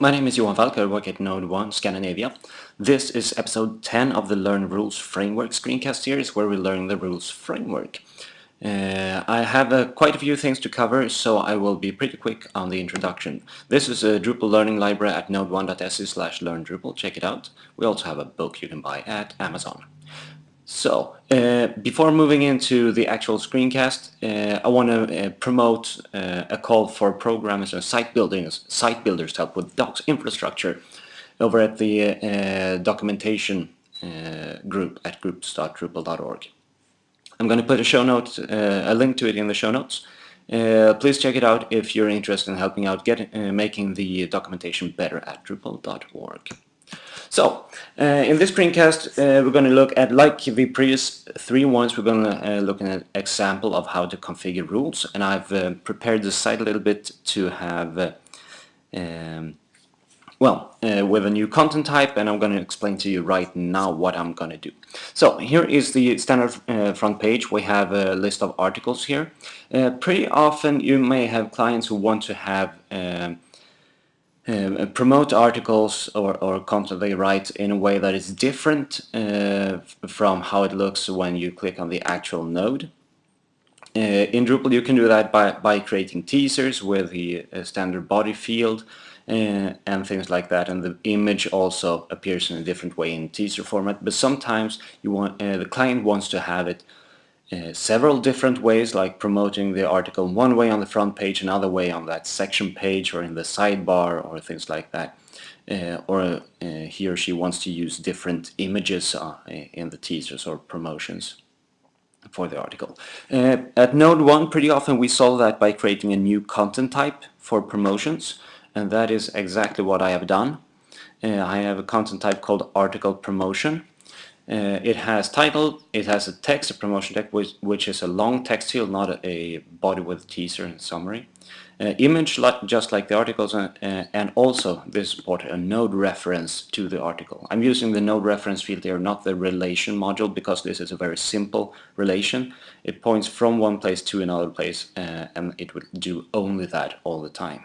my name is Johan Falk, I work at NodeOne Scandinavia. This is episode 10 of the Learn Rules Framework screencast series where we learn the rules framework. Uh, I have uh, quite a few things to cover, so I will be pretty quick on the introduction. This is a Drupal learning library at node1.se slash learn Drupal. Check it out. We also have a book you can buy at Amazon. So, uh, before moving into the actual screencast, uh, I want to uh, promote uh, a call for programmers and site builders, site builders to help with docs infrastructure over at the uh, documentation uh, group at groups.drupal.org. I'm going to put a show note, a link to it in the show notes. please check it out if you're interested in helping out get, making the documentation better at drupal.org. So, uh, in this screencast uh, we're going to look at, like the previous three ones, we're going to uh, look at an example of how to configure rules and I've uh, prepared the site a little bit to have, uh, um, well, uh, with a new content type and I'm going to explain to you right now what I'm going to do. So, here is the standard front page. We have a list of articles here. pretty often you may have clients who want to have um, uh, promote articles or, or content they write in a way that is different uh, from how it looks when you click on the actual node. Uh, in Drupal you can do that by, by creating teasers with the uh, standard body field uh, and things like that and the image also appears in a different way in teaser format but sometimes you want the client wants to have it uh, several different ways like promoting the article one way on the front page another way on that section page or in the sidebar or things like that uh, or uh, he or she wants to use different images uh, in the teasers or promotions for the article. Uh, at NodeOne pretty often we solve that by creating a new content type for promotions and that is exactly what I have done. I have a content type called article promotion uh, it has title, it has a text, a promotion text, which, which is a long text field, not a, body with teaser and summary. Uh, image, like, just like the articles, uh, and also this is important, a node reference to the article. I'm using the node reference field here, not the relation module, because this is a very simple relation. It points from one place to another place, uh, and it will do only that all the time.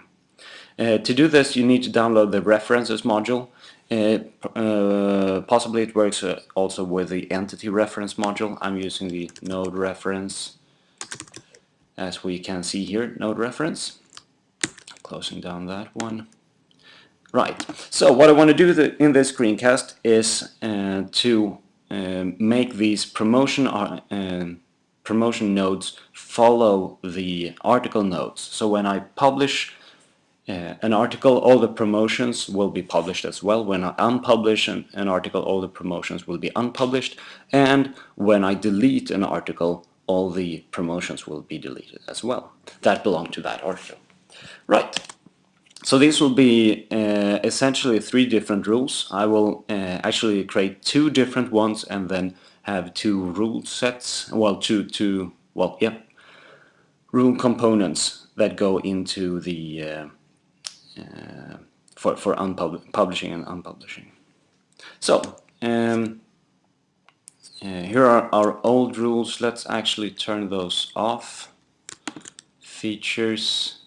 Uh, to do this, you need to download the references module, uh, possibly it works uh, also with the entity reference module. I'm using the node reference as we can see here, node reference. Closing down that one. Right, so what I want to do the, in this screencast is uh, to uh, make these promotion uh, promotion nodes follow the article nodes. So when I publish uh, an article, all the promotions will be published as well. When I unpublish an, an, article, all the promotions will be unpublished. And when I delete an article, all the promotions will be deleted as well. That belong to that article. Right. So these will be uh, essentially three different rules. I will uh, actually create two different ones and then have two rule sets, well, two, two, well, yeah, rule components that go into the uh, for, for publishing and unpublishing. So, um, uh, here are our old rules. Let's actually turn those off. Features.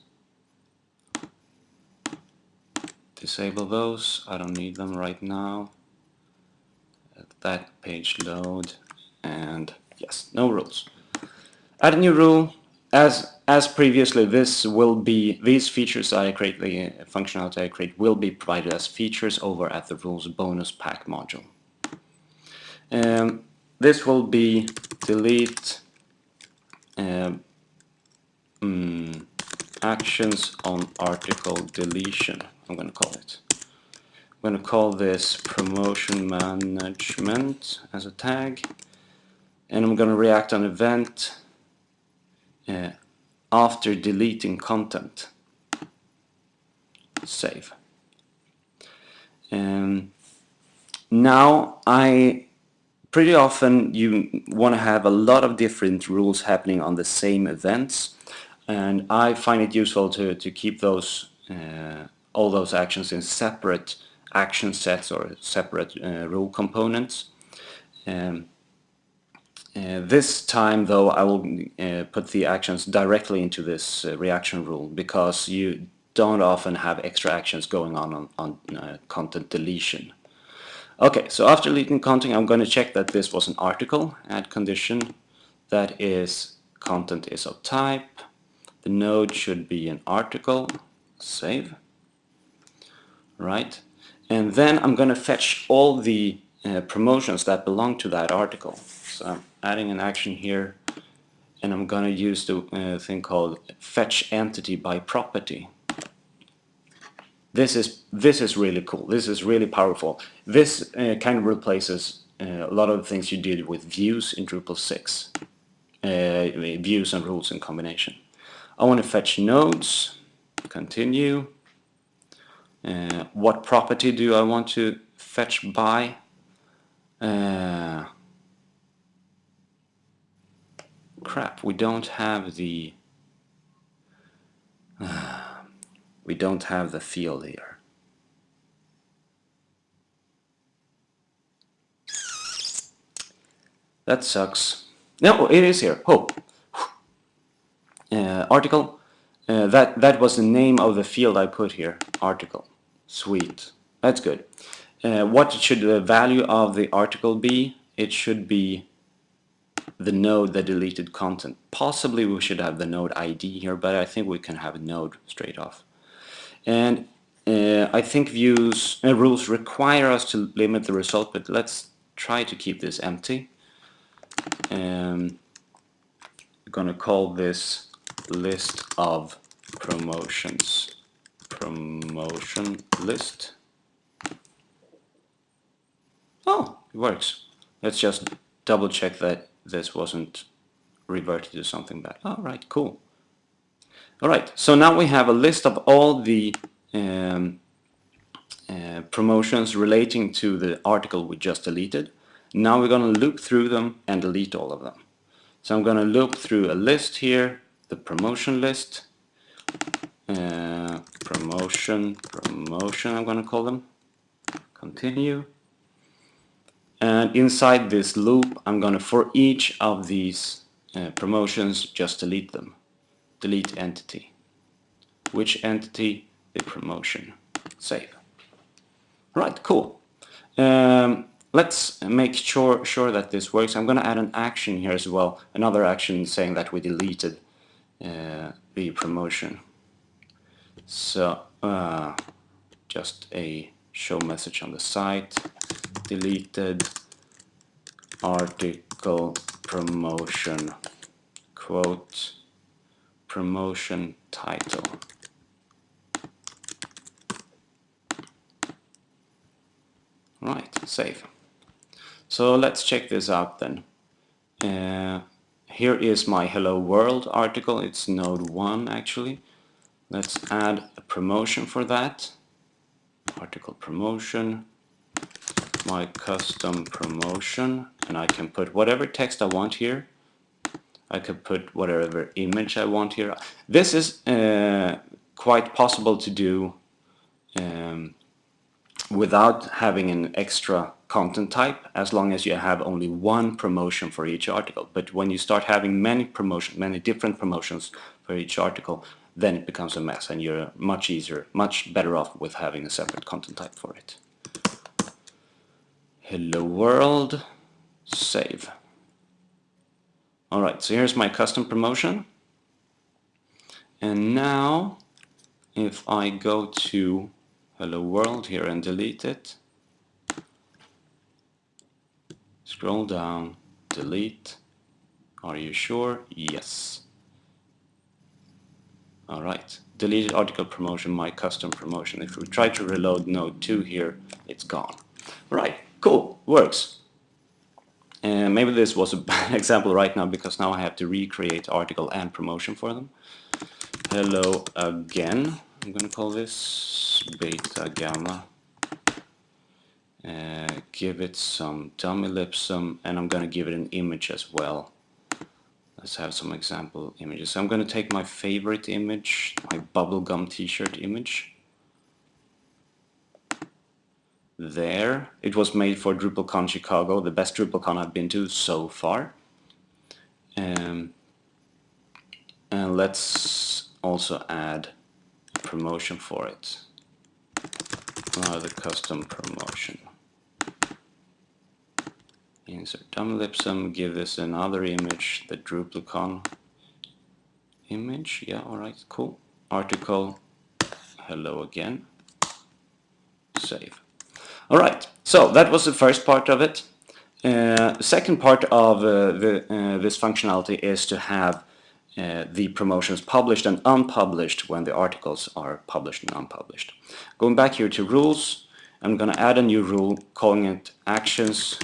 Disable those. I don't need them right now. That page load. And yes, no rules. Add a new rule. As as previously, this will be these features I create, the functionality I create, will be provided as features over at the rules bonus pack module. Um, this will be delete um, mm, actions on article deletion. I'm going to call it. I'm going to call this promotion management as a tag, and I'm going to react on event. Uh, after deleting content. Save. Um, now I pretty often you want to have a lot of different rules happening on the same events and I find it useful to, to keep those uh, all those actions in separate action sets or separate uh, rule components. Um, uh, this time though I will uh, put the actions directly into this uh, reaction rule because you don't often have extra actions going on on, on uh, content deletion. Okay, so after deleting content, I'm going to check that this was an article, add condition, that is content is of type, the node should be an article, save, right, and then I'm going to fetch all the uh, promotions that belong to that article. I'm adding an action here, and I'm going to use the uh, thing called fetch entity by property. This is this is really cool. This is really powerful. This uh, kind of replaces uh, a lot of the things you did with views in Drupal 6. Uh, views and rules in combination. I want to fetch nodes, continue. Uh, what property do I want to fetch by? Uh, crap, we don't have the we don't have the field here. That sucks. No, it is here. Oh, uh, article. Uh, that that was the name of the field I put here. Article. Sweet. That's good. Uh, what should the value of the article be? It should be the node that deleted content. Possibly we should have the node ID here, but I think we can have a node straight off. And uh, I think views uh, rules require us to limit the result, but let's try to keep this empty. Um, we're going to call this list of promotions. Promotion list. Oh, it works. Let's just double check that this wasn't reverted to something bad. All right, cool. All right, so now we have a list of all the um, uh, promotions relating to the article we just deleted. Now we're going to loop through them and delete all of them. So I'm going to loop through a list here, the promotion list, uh, promotion, promotion I'm going to call them, continue. And inside this loop I'm to, for each of these uh, promotions, just delete them delete entity. Which entity? The promotion. Save. Right, cool. Um, let's make sure, sure that this works. I'm to add an action here as well. Another action saying that we deleted uh, the promotion. So uh, just a show message on the site. Deleted article promotion quote promotion title. Right, save. So let's check this out then. Uh, here is my Hello World article. It's node 1 actually. Let's add a promotion for that. Article promotion, my custom promotion, and I can put whatever text I want here. I could put whatever image I want here. This is uh, quite possible to do um, without having an extra content type as long as you have only one promotion for each article. But when you start having many promotions, many different promotions for each article, then it becomes a mess and you're much easier, much better off with having a separate content type for it. Hello world, save. Alright, so here's my custom promotion. And now, if I go to Hello World here and delete it, scroll down, delete, are you sure? Yes. Alright, deleted article promotion, my custom promotion. If we try to reload node 2 here, it's gone. Right, cool, works. And maybe this was a bad example right now because now I have to recreate article and promotion for them. Hello again. I'm going to call this beta gamma. Uh, give it some dummy ellipsum and I'm going to give it an image as well. Let's have some example images. So I'm going to take my favorite image, my bubblegum t-shirt image there. It was made for DrupalCon Chicago, the best DrupalCon I've been to so far. Um, and let's also add promotion for it. Now the custom promotion. Insert dummy give this another image, the Drupalcon image. Yeah, alright, cool. Article, hello again. Save. Alright, so that was the first part of it. Uh, second part of uh, the, uh, this functionality is to have uh, the promotions published and unpublished when the articles are published and unpublished. Going back here to rules, I'm going to add a new rule calling it actions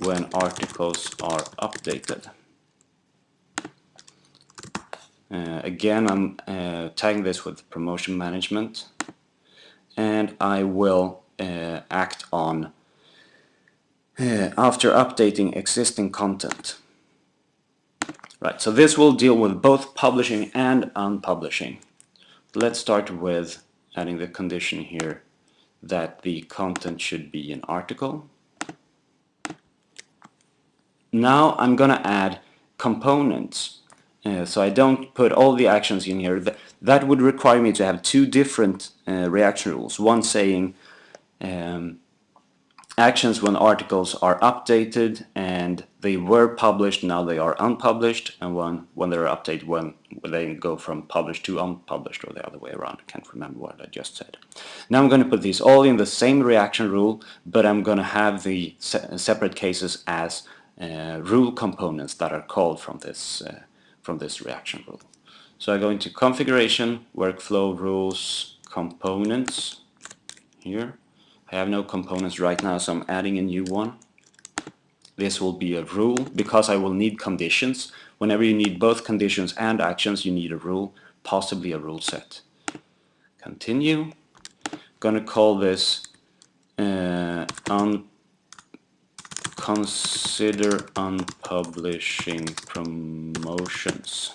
when articles are updated. Uh, again, I'm uh, tagging this with promotion management and I will uh, act on uh, after updating existing content. Right, so this will deal with both publishing and unpublishing. Let's start with adding the condition here that the content should be an article. Now I'm going to add components. Uh, so I don't put all the actions in here. That, that would require me to have two different uh, reaction rules. One saying um, actions when articles are updated and they were published, now they are unpublished, and when, when they're updated, when, they go from published to unpublished, or the other way around. I can't remember what I just said. Now I'm going to put these all in the same reaction rule, but I'm going to have the se separate cases as uh, rule components that are called from this, uh, from this reaction rule. So I go into configuration, workflow rules, components, here, I have no components right now, so I'm adding a new one. This will be a rule because I will need conditions. Whenever you need both conditions and actions, you need a rule, possibly a rule set. Continue. Gonna call this uh, un consider unpublishing promotions.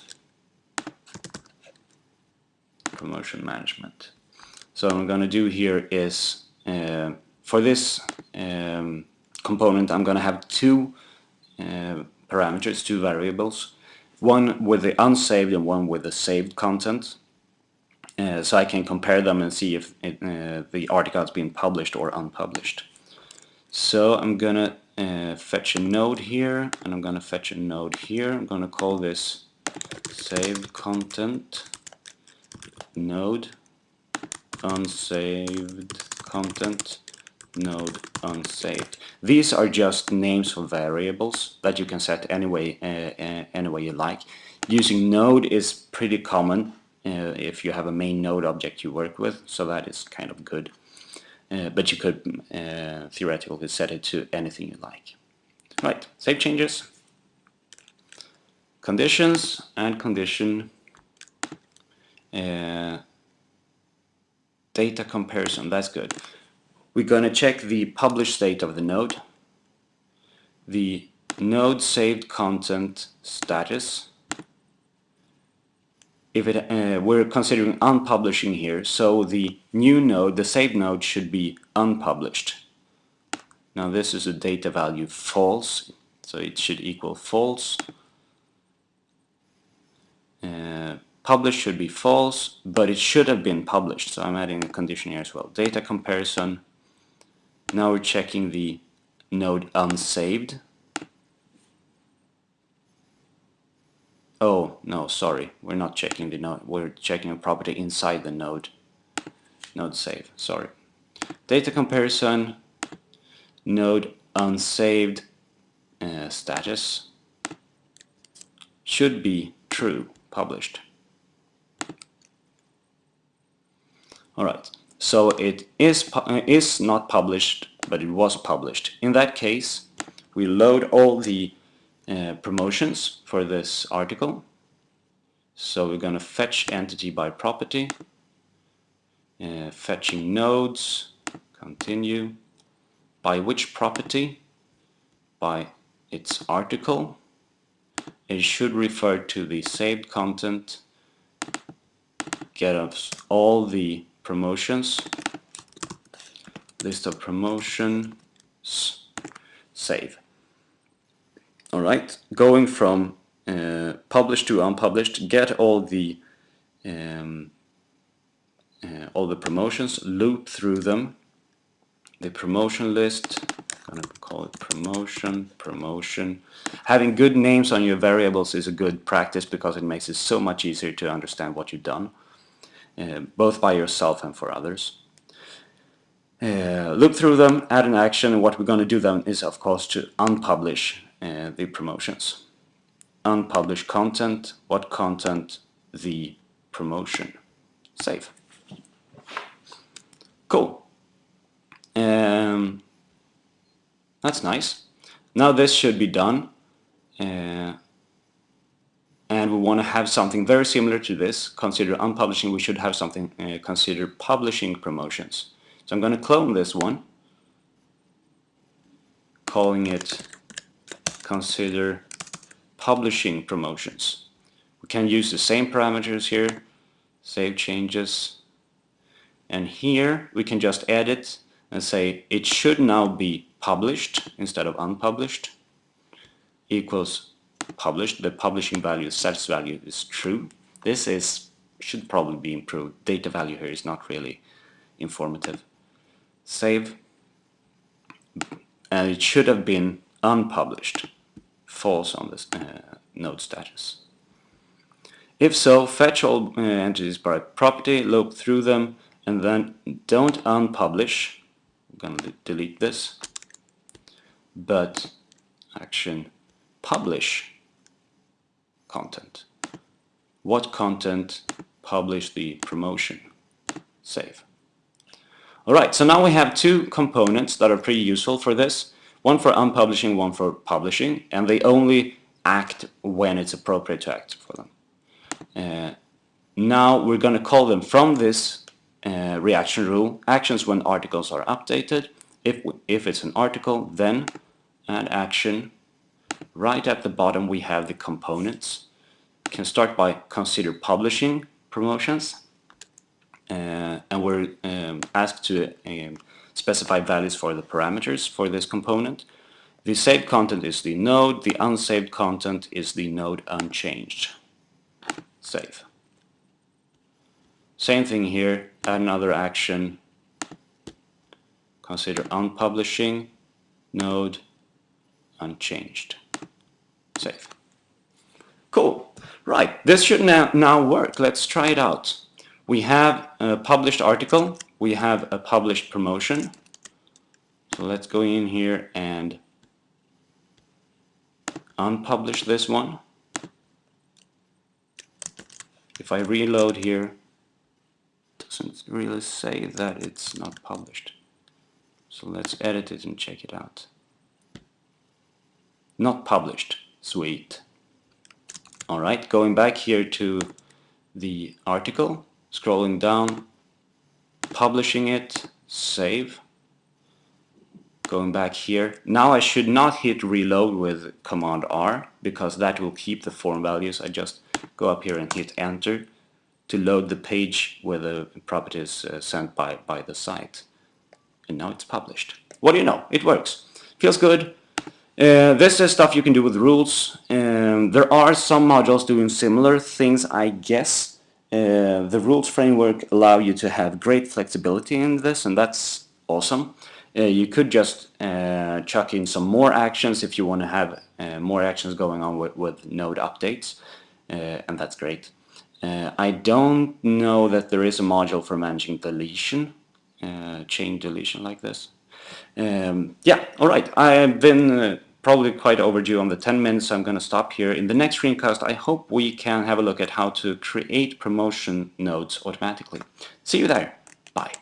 Promotion management. So what I'm gonna do here is uh, for this um, component I'm going to have two uh, parameters, two variables, one with the unsaved and one with the saved content. Uh, so I can compare them and see if it, uh, the article has been published or unpublished. So I'm gonna uh, fetch a node here and I'm gonna fetch a node here. I'm gonna call this saved content node unsaved content node unsaved. These are just names for variables that you can set any way, uh, uh, any way you like. Using node is pretty common uh, if you have a main node object you work with, so that is kind of good. Uh, but you could uh, theoretically set it to anything you like. Right, save changes. Conditions and condition uh, data comparison, that's good. We're going to check the published state of the node, the node saved content status. If it, uh, we're considering unpublishing here, so the new node, the saved node, should be unpublished. Now this is a data value false, so it should equal false. Uh, published should be false, but it should have been published. So I'm adding a condition here as well. Data comparison. Now we're checking the node unsaved. Oh, no, sorry. We're not checking the node. We're checking a property inside the node. Node save, sorry. Data comparison, node unsaved uh, status should be true, published. Alright, so it is, uh, is not published, but it was published. In that case, we load all the uh, promotions for this article. So we're going to fetch entity by property, uh, fetching nodes, continue, by which property? By its article. It should refer to the saved content, get us all the promotions, list of promotions, save. Alright, going from uh, published to unpublished, get all the um, all the promotions, loop through them. The promotion list, I'm to call it promotion, promotion. Having good names on your variables is a good practice because it makes it so much easier to understand what you've done, uh, both by yourself and for others. Uh, look through them, add an action, and what we're going to do then is of course to unpublish uh, the promotions. Unpublish content, what content? The promotion. Save. Cool. Um, that's nice. Now this should be done. Uh, and we want to have something very similar to this. Consider unpublishing, we should have something, uh, consider publishing promotions. So I'm going to clone this one, calling it consider publishing promotions. We can use the same parameters here, save changes, and here we can just edit and say it should now be published instead of unpublished equals published. The publishing value, status value is true. This is should probably be improved. Data value here is not really informative save and it should have been unpublished false on this uh, node status if so fetch all uh, entities by property loop through them and then don't unpublish I'm gonna delete this but action publish content what content publish the promotion save Alright, so now we have two components that are pretty useful for this. One for unpublishing, one for publishing, and they only act when it's appropriate to act for them. Uh, now we're going to call them from this uh, reaction rule actions when articles are updated. If, if it's an article, then add action. Right at the bottom we have the components. Can start by consider publishing promotions uh, and we're um, asked to um, specify values for the parameters for this component. The saved content is the node, the unsaved content is the node unchanged. Save. Same thing here, add another action, consider unpublishing, node unchanged. Save. Cool. Right, this should now, now work. Let's try it out. We have a published article, we have a published promotion. So let's go in here and unpublish this one. If I reload here, it doesn't really say that it's not published. So let's edit it and check it out. Not published. Sweet. Alright, going back here to the article, scrolling down, publishing it, save, going back here. Now I should not hit reload with command R because that will keep the form values. I just go up here and hit enter to load the page where the property is uh, sent by, by the site. And now it's published. What do you know? It works. Feels good. Uh, this is stuff you can do with rules. Um, there are some modules doing similar things, I guess. Uh, the rules framework allow you to have great flexibility in this and that's awesome. Uh, you could just uh, chuck in some more actions if you want to have uh, more actions going on with, with node updates and that's great. I don't know that there is a module for managing deletion, chain deletion like this. Um, yeah, alright, I've been probably quite overdue on the 10 minutes, so I'm going to stop here. In the next screencast, I hope we can have a look at how to create promotion nodes automatically. See you there. Bye.